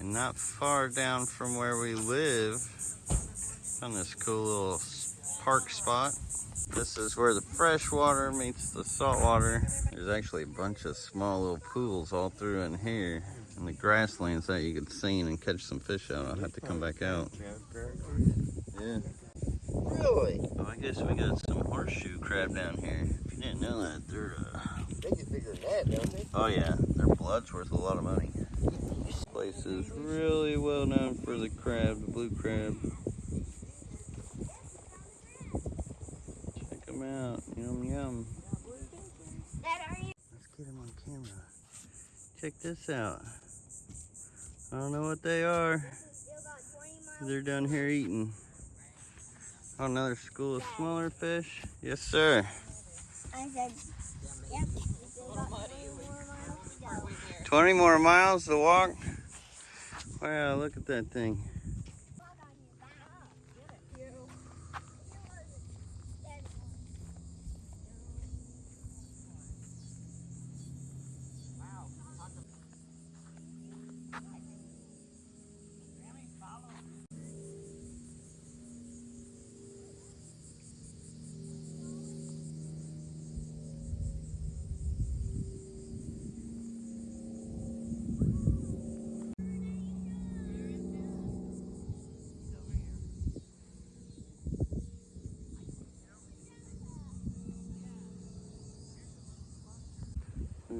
And not far down from where we live, on this cool little park spot. This is where the fresh water meets the salt water. There's actually a bunch of small little pools all through in here. And the grasslands that you could see and catch some fish out. I'll have to come back out. Yeah. Really? Oh, I guess we got some horseshoe crab down here. If you didn't know that, they're, uh, They get bigger than that, don't they? oh yeah, their blood's worth a lot of money. Place is really well known for the crab, the blue crab. Check them out, yum yum. Let's get them on camera. Check this out. I don't know what they are. They're down here eating. Oh, another school of smaller fish. Yes, sir. I said, yep. we still got 20 more miles to go. 20 more miles to walk. Wow, look at that thing.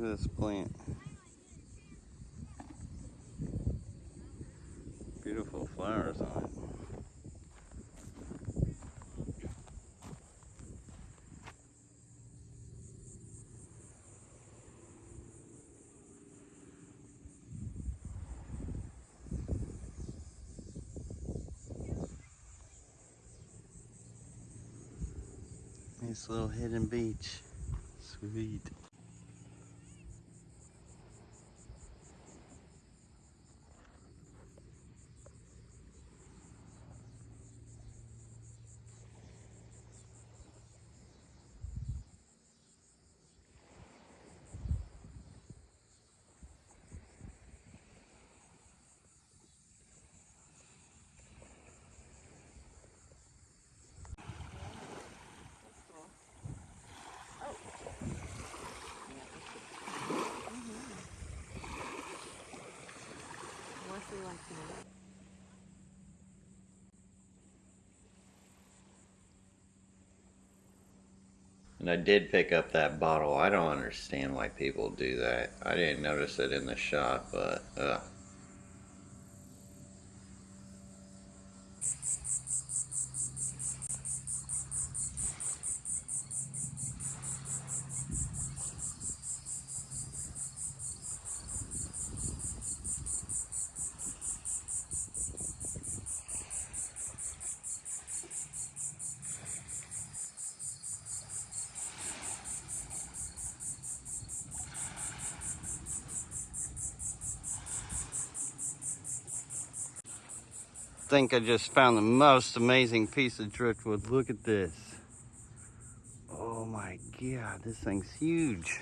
This plant. Beautiful flowers on it. Nice little hidden beach. Sweet. And I did pick up that bottle. I don't understand why people do that. I didn't notice it in the shot, but uh, think I just found the most amazing piece of driftwood. Look at this. Oh my god, this thing's huge.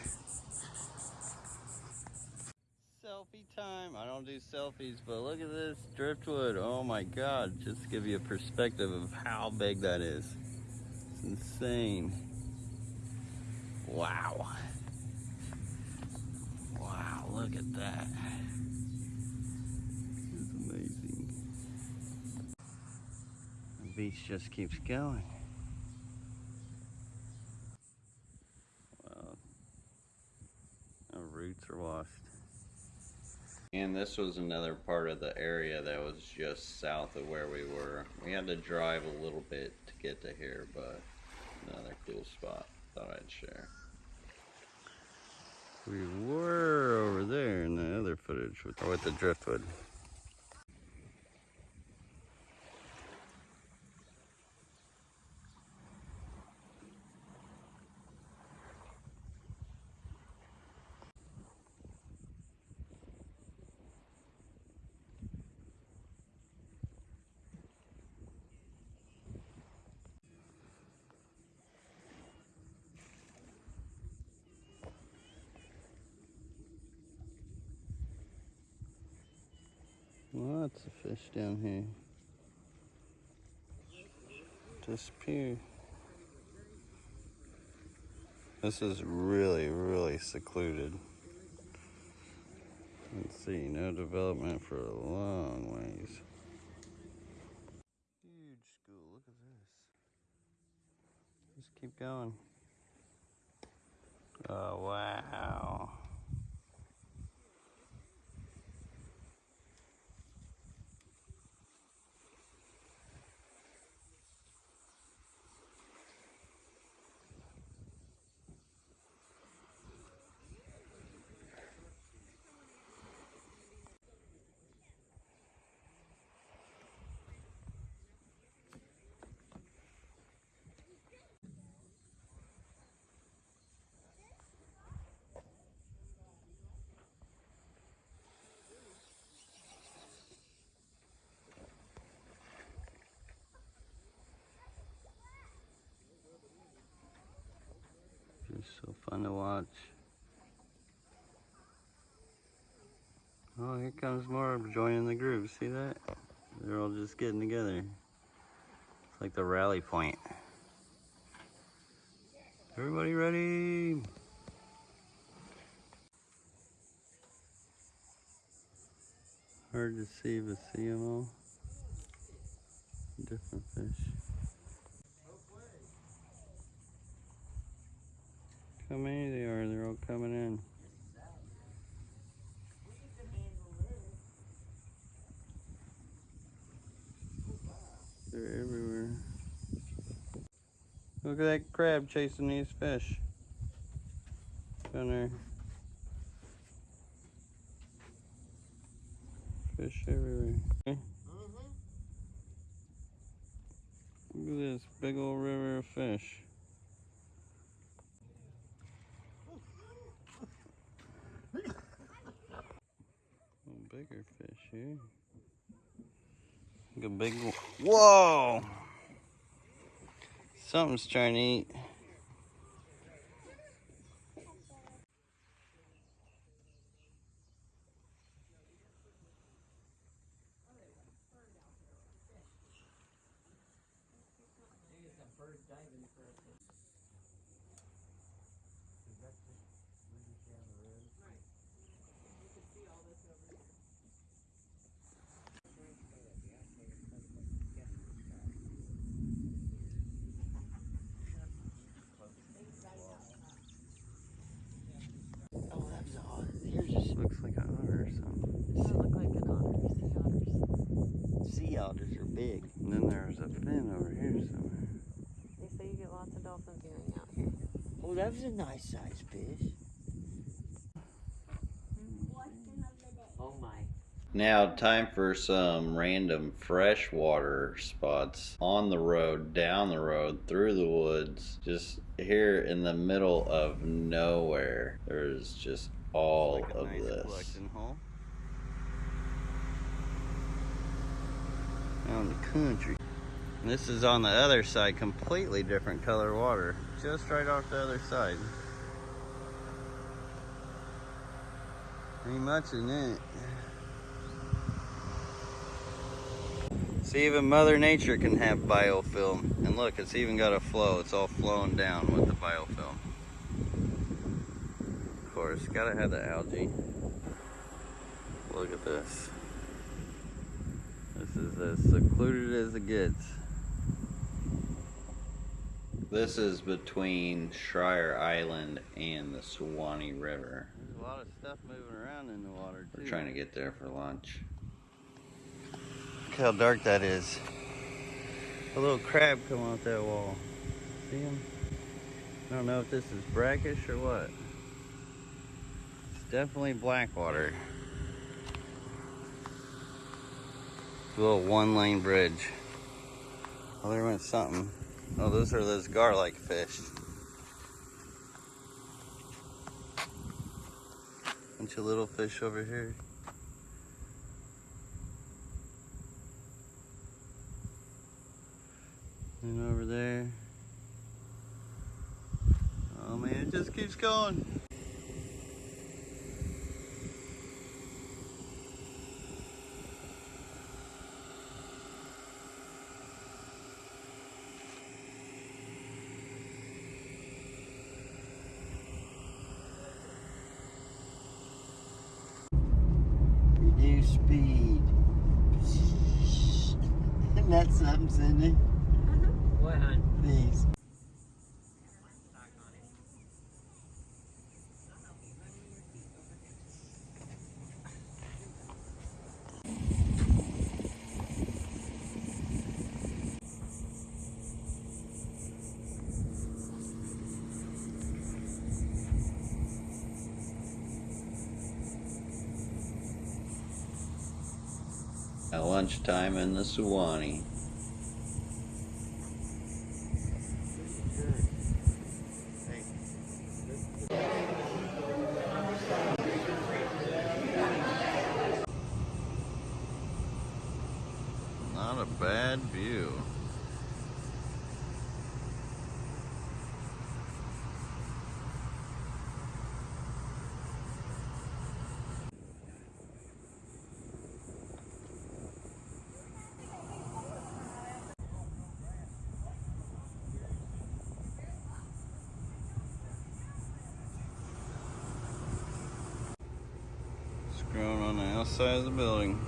Selfie time. I don't do selfies, but look at this driftwood. Oh my god, just to give you a perspective of how big that is. It's insane. Wow. Wow, look at that. Beach just keeps going. Wow. Our roots are washed. And this was another part of the area that was just south of where we were. We had to drive a little bit to get to here, but another cool spot. Thought I'd share. We were over there in the other footage with, with the driftwood. Lots of fish down here. Disappear. This is really, really secluded. Let's see, no development for a long ways. Huge school, look at this. Just keep going. Oh, wow. Just so fun to watch. Oh, here comes more joining the group. See that? They're all just getting together. It's like the rally point. Everybody ready? Hard to see, but see them all. Different fish. How many they are? They're all coming in. They're everywhere. Look at that crab chasing these fish. Down there. Fish everywhere. Okay. Mm-hmm. Look at this big old river of fish. Little bigger fish eh? here. Look a big one. Whoa! Something's trying to eat that was odd. Here's just Looks like an otter or something. Does it look like an otter? Sea otters. sea otters are big. And then there's a fin over here somewhere. They say you get lots of dolphin viewing out here. Oh, that was a nice sized fish. Question of the day. Oh my. Now, time for some random freshwater spots on the road, down the road, through the woods, just here in the middle of nowhere. There's just all of this. Out in the country. And this is on the other side, completely different color water, just right off the other side. Ain't much in it. See, even Mother Nature can have biofilm. And look, it's even got a flow. It's all flowing down with the biofilm. Of course, gotta have the algae. Look at this. This is as secluded as it gets. This is between Shired Island and the Suwannee River. There's a lot of stuff moving around in the water, too. We're trying to get there for lunch. Look how dark that is. A little crab come off that wall. See him? I don't know if this is brackish or what. It's definitely black water. A little one lane bridge. Oh, there went something. Oh, those are those garlic fish. Bunch of little fish over here. And over there. Oh man, it just keeps going. Speed. Isn't that something, uh-huh. Cindy? What, hon? These. Lunchtime in the Suwannee. Not a bad view. Growing on the outside of the building.